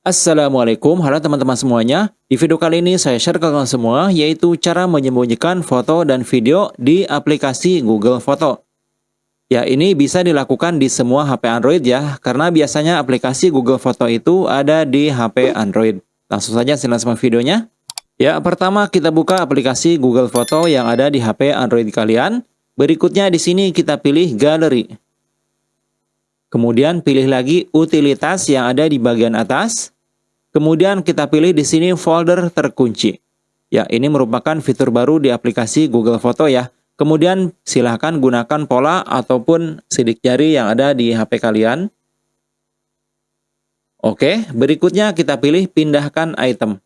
Assalamualaikum, halo teman-teman semuanya. Di video kali ini saya share ke kalian semua yaitu cara menyembunyikan foto dan video di aplikasi Google Foto. Ya, ini bisa dilakukan di semua HP Android ya, karena biasanya aplikasi Google Foto itu ada di HP Android. Langsung saja silakan sama videonya. Ya, pertama kita buka aplikasi Google Foto yang ada di HP Android kalian. Berikutnya di sini kita pilih Gallery. Kemudian pilih lagi utilitas yang ada di bagian atas. Kemudian kita pilih di sini folder terkunci. Ya, ini merupakan fitur baru di aplikasi Google Foto ya. Kemudian silahkan gunakan pola ataupun sidik jari yang ada di HP kalian. Oke, berikutnya kita pilih pindahkan item.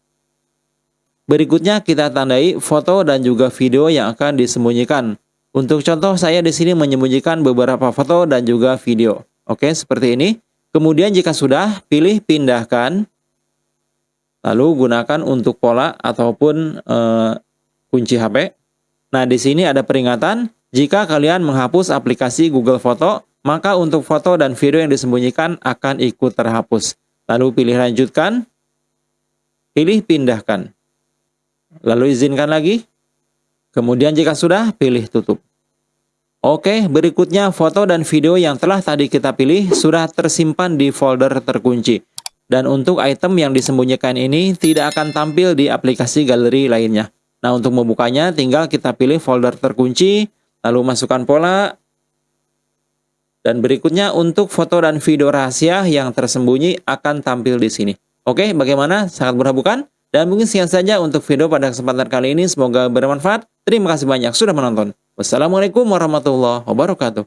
Berikutnya kita tandai foto dan juga video yang akan disembunyikan. Untuk contoh saya di sini menyembunyikan beberapa foto dan juga video. Oke, seperti ini. Kemudian jika sudah, pilih pindahkan. Lalu gunakan untuk pola ataupun uh, kunci HP. Nah, di sini ada peringatan, jika kalian menghapus aplikasi Google Foto, maka untuk foto dan video yang disembunyikan akan ikut terhapus. Lalu pilih lanjutkan, pilih pindahkan. Lalu izinkan lagi. Kemudian jika sudah, pilih tutup. Oke, berikutnya foto dan video yang telah tadi kita pilih sudah tersimpan di folder terkunci. Dan untuk item yang disembunyikan ini tidak akan tampil di aplikasi galeri lainnya. Nah, untuk membukanya tinggal kita pilih folder terkunci, lalu masukkan pola. Dan berikutnya untuk foto dan video rahasia yang tersembunyi akan tampil di sini. Oke, bagaimana? Sangat mudah bukan? Dan mungkin sekian saja untuk video pada kesempatan kali ini. Semoga bermanfaat. Terima kasih banyak sudah menonton. Wassalamualaikum warahmatullahi wabarakatuh.